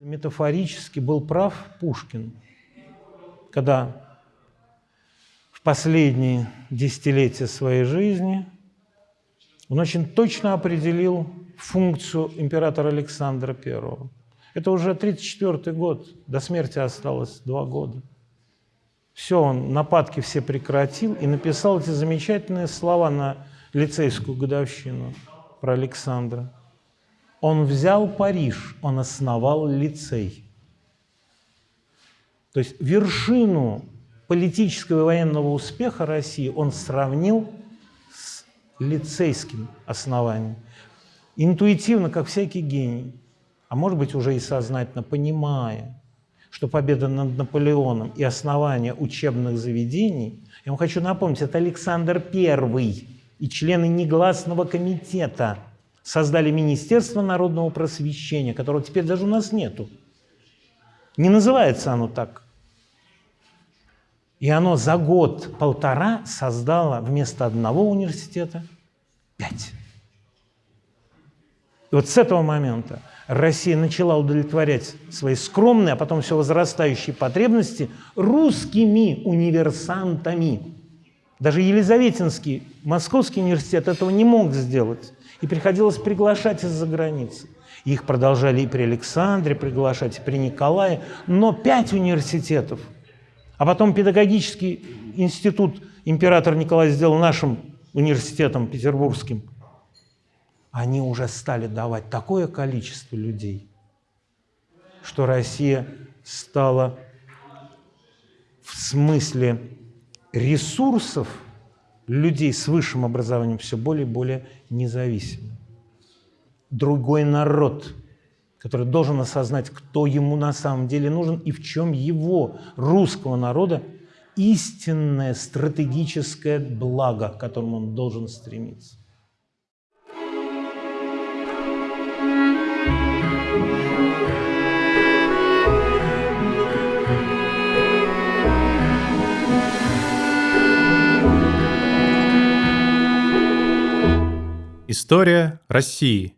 Метафорически был прав Пушкин, когда в последние десятилетия своей жизни он очень точно определил функцию императора Александра I. Это уже 1934 год, до смерти осталось два года. Все, он нападки все прекратил и написал эти замечательные слова на лицейскую годовщину про Александра. Он взял Париж, он основал лицей. То есть вершину политического и военного успеха России он сравнил с лицейским основанием. Интуитивно, как всякий гений, а может быть уже и сознательно понимая, что победа над Наполеоном и основание учебных заведений, я вам хочу напомнить, это Александр I и члены негласного комитета – создали Министерство народного просвещения, которого теперь даже у нас нету. Не называется оно так. И оно за год-полтора создало вместо одного университета пять. И вот с этого момента Россия начала удовлетворять свои скромные, а потом все возрастающие потребности русскими универсантами. Даже Елизаветинский Московский университет этого не мог сделать и приходилось приглашать из-за границы. Их продолжали и при Александре приглашать, и при Николае, но пять университетов. А потом педагогический институт император Николай сделал нашим университетом петербургским. Они уже стали давать такое количество людей, что Россия стала в смысле ресурсов людей с высшим образованием все более и более независимы. Другой народ, который должен осознать, кто ему на самом деле нужен и в чем его, русского народа, истинное стратегическое благо, к которому он должен стремиться. История России.